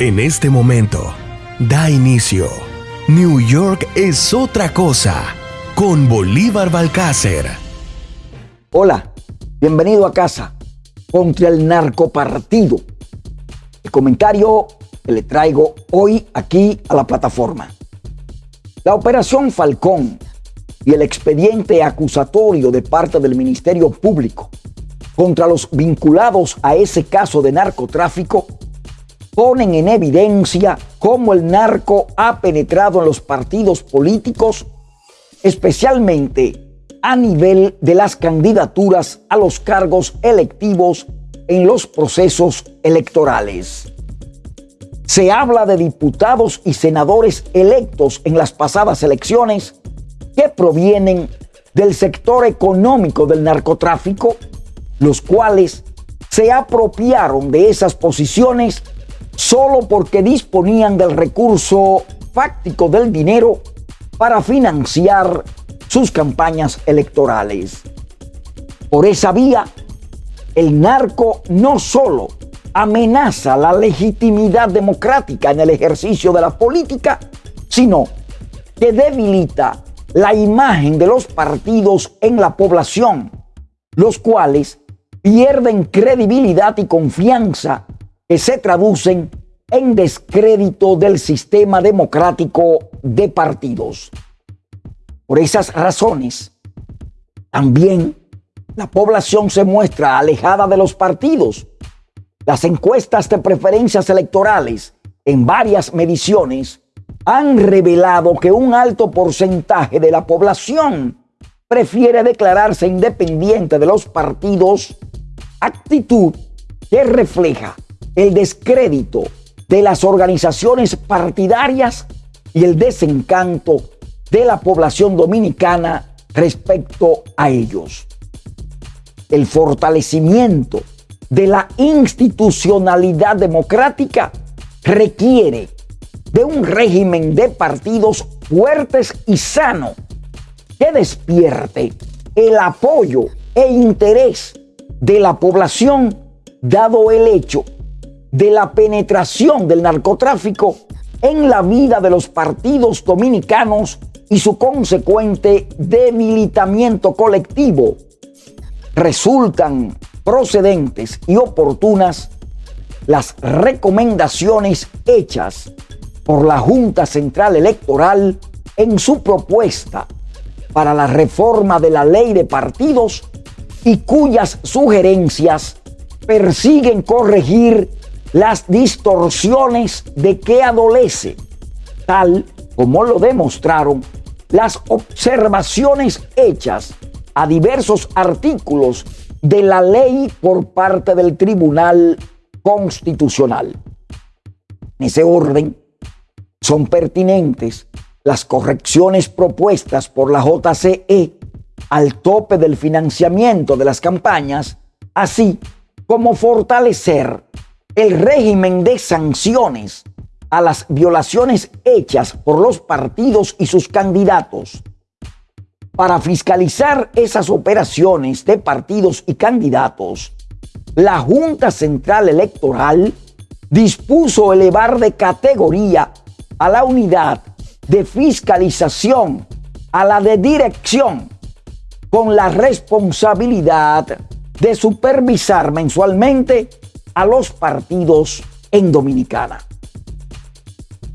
En este momento, da inicio. New York es otra cosa con Bolívar Balcácer. Hola, bienvenido a casa contra el narcopartido. El comentario que le traigo hoy aquí a la plataforma. La operación Falcón y el expediente acusatorio de parte del Ministerio Público contra los vinculados a ese caso de narcotráfico ponen en evidencia cómo el narco ha penetrado en los partidos políticos, especialmente a nivel de las candidaturas a los cargos electivos en los procesos electorales. Se habla de diputados y senadores electos en las pasadas elecciones que provienen del sector económico del narcotráfico, los cuales se apropiaron de esas posiciones solo porque disponían del recurso fáctico del dinero para financiar sus campañas electorales. Por esa vía, el narco no solo amenaza la legitimidad democrática en el ejercicio de la política, sino que debilita la imagen de los partidos en la población, los cuales pierden credibilidad y confianza que se traducen en descrédito del sistema democrático de partidos. Por esas razones, también la población se muestra alejada de los partidos. Las encuestas de preferencias electorales en varias mediciones han revelado que un alto porcentaje de la población prefiere declararse independiente de los partidos, actitud que refleja el descrédito de las organizaciones partidarias y el desencanto de la población dominicana respecto a ellos. El fortalecimiento de la institucionalidad democrática requiere de un régimen de partidos fuertes y sano que despierte el apoyo e interés de la población dado el hecho de la penetración del narcotráfico en la vida de los partidos dominicanos y su consecuente debilitamiento colectivo, resultan procedentes y oportunas las recomendaciones hechas por la Junta Central Electoral en su propuesta para la reforma de la ley de partidos y cuyas sugerencias persiguen corregir las distorsiones de que adolece, tal como lo demostraron las observaciones hechas a diversos artículos de la ley por parte del Tribunal Constitucional. En ese orden, son pertinentes las correcciones propuestas por la JCE al tope del financiamiento de las campañas, así como fortalecer el régimen de sanciones a las violaciones hechas por los partidos y sus candidatos. Para fiscalizar esas operaciones de partidos y candidatos, la Junta Central Electoral dispuso elevar de categoría a la unidad de fiscalización a la de dirección con la responsabilidad de supervisar mensualmente a los partidos en Dominicana.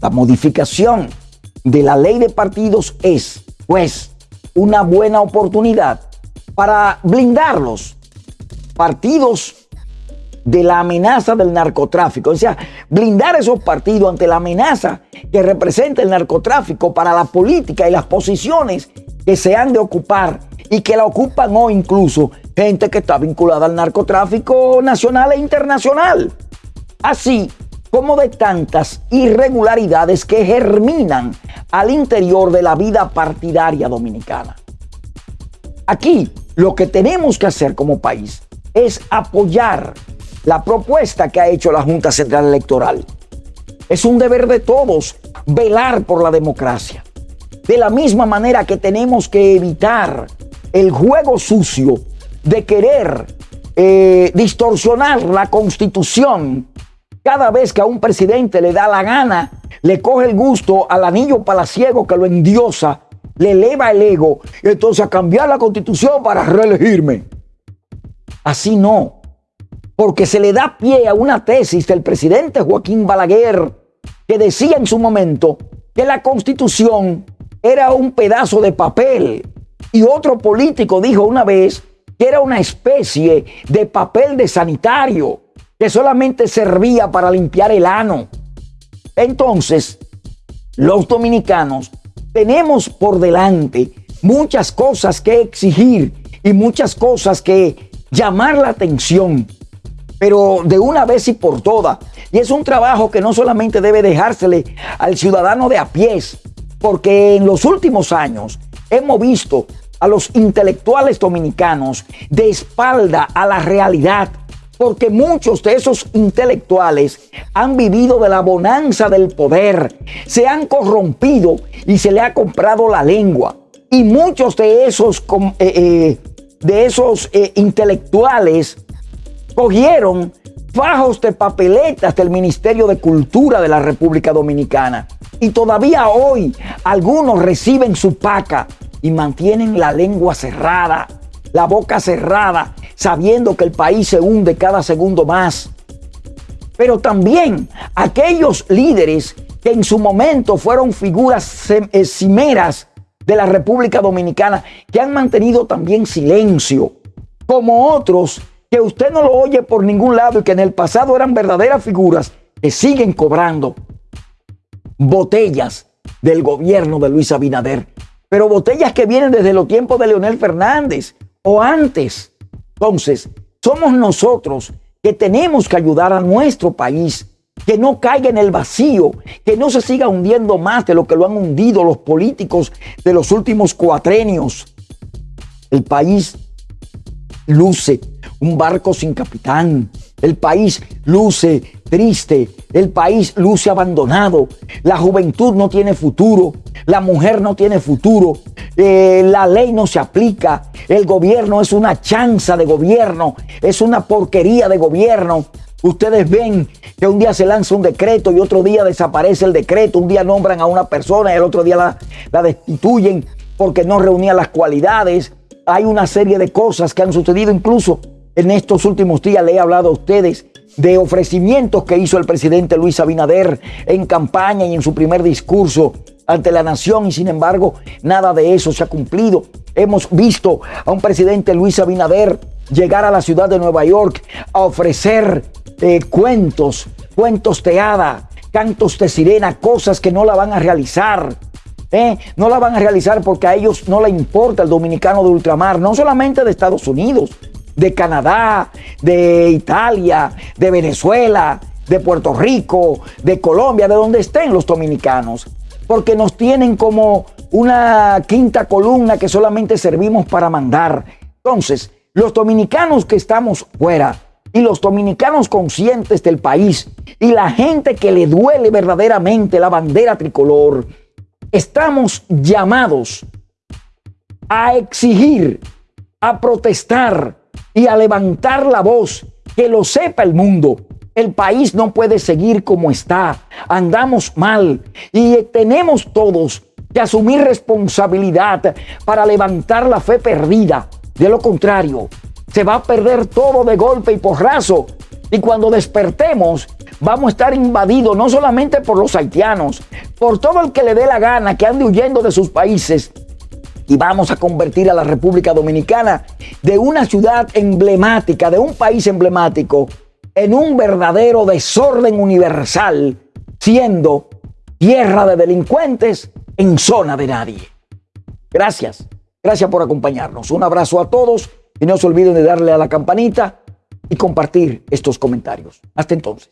La modificación de la ley de partidos es, pues, una buena oportunidad para blindarlos partidos de la amenaza del narcotráfico. O sea, blindar esos partidos ante la amenaza que representa el narcotráfico para la política y las posiciones que se han de ocupar y que la ocupan hoy incluso gente que está vinculada al narcotráfico nacional e internacional. Así como de tantas irregularidades que germinan al interior de la vida partidaria dominicana. Aquí lo que tenemos que hacer como país es apoyar la propuesta que ha hecho la Junta Central Electoral. Es un deber de todos velar por la democracia. De la misma manera que tenemos que evitar el juego sucio de querer eh, distorsionar la constitución cada vez que a un presidente le da la gana, le coge el gusto al anillo palaciego que lo endiosa, le eleva el ego, y entonces a cambiar la constitución para reelegirme. Así no, porque se le da pie a una tesis del presidente Joaquín Balaguer que decía en su momento que la constitución era un pedazo de papel. Y otro político dijo una vez que era una especie de papel de sanitario que solamente servía para limpiar el ano. Entonces, los dominicanos tenemos por delante muchas cosas que exigir y muchas cosas que llamar la atención, pero de una vez y por todas. Y es un trabajo que no solamente debe dejársele al ciudadano de a pies, porque en los últimos años hemos visto a los intelectuales dominicanos de espalda a la realidad porque muchos de esos intelectuales han vivido de la bonanza del poder, se han corrompido y se le ha comprado la lengua. Y muchos de esos, eh, eh, de esos eh, intelectuales cogieron fajos de papeletas del Ministerio de Cultura de la República Dominicana. Y todavía hoy algunos reciben su paca y mantienen la lengua cerrada, la boca cerrada sabiendo que el país se hunde cada segundo más. Pero también aquellos líderes que en su momento fueron figuras eh, cimeras de la República Dominicana, que han mantenido también silencio, como otros que usted no lo oye por ningún lado y que en el pasado eran verdaderas figuras que siguen cobrando botellas del gobierno de Luis Abinader, pero botellas que vienen desde los tiempos de Leonel Fernández o antes. Entonces, somos nosotros que tenemos que ayudar a nuestro país, que no caiga en el vacío, que no se siga hundiendo más de lo que lo han hundido los políticos de los últimos cuatrenios. El país luce un barco sin capitán. El país luce triste. El país luce abandonado. La juventud no tiene futuro. La mujer no tiene futuro. Eh, la ley no se aplica. El gobierno es una chanza de gobierno. Es una porquería de gobierno. Ustedes ven que un día se lanza un decreto y otro día desaparece el decreto. Un día nombran a una persona y el otro día la, la destituyen porque no reunía las cualidades. Hay una serie de cosas que han sucedido incluso en estos últimos días. Le he hablado a ustedes de ofrecimientos que hizo el presidente Luis Abinader en campaña y en su primer discurso ante la nación y sin embargo nada de eso se ha cumplido. Hemos visto a un presidente Luis Abinader llegar a la ciudad de Nueva York a ofrecer eh, cuentos, cuentos de hada, cantos de sirena, cosas que no la van a realizar. ¿eh? No la van a realizar porque a ellos no le importa el dominicano de ultramar, no solamente de Estados Unidos, de Canadá, de Italia, de Venezuela, de Puerto Rico, de Colombia, de donde estén los dominicanos, porque nos tienen como una quinta columna que solamente servimos para mandar. Entonces, los dominicanos que estamos fuera y los dominicanos conscientes del país y la gente que le duele verdaderamente la bandera tricolor, estamos llamados a exigir, a protestar, y a levantar la voz, que lo sepa el mundo. El país no puede seguir como está. Andamos mal y tenemos todos que asumir responsabilidad para levantar la fe perdida. De lo contrario, se va a perder todo de golpe y porrazo. Y cuando despertemos, vamos a estar invadidos no solamente por los haitianos, por todo el que le dé la gana, que ande huyendo de sus países y vamos a convertir a la República Dominicana de una ciudad emblemática, de un país emblemático, en un verdadero desorden universal, siendo tierra de delincuentes en zona de nadie. Gracias, gracias por acompañarnos. Un abrazo a todos y no se olviden de darle a la campanita y compartir estos comentarios. Hasta entonces.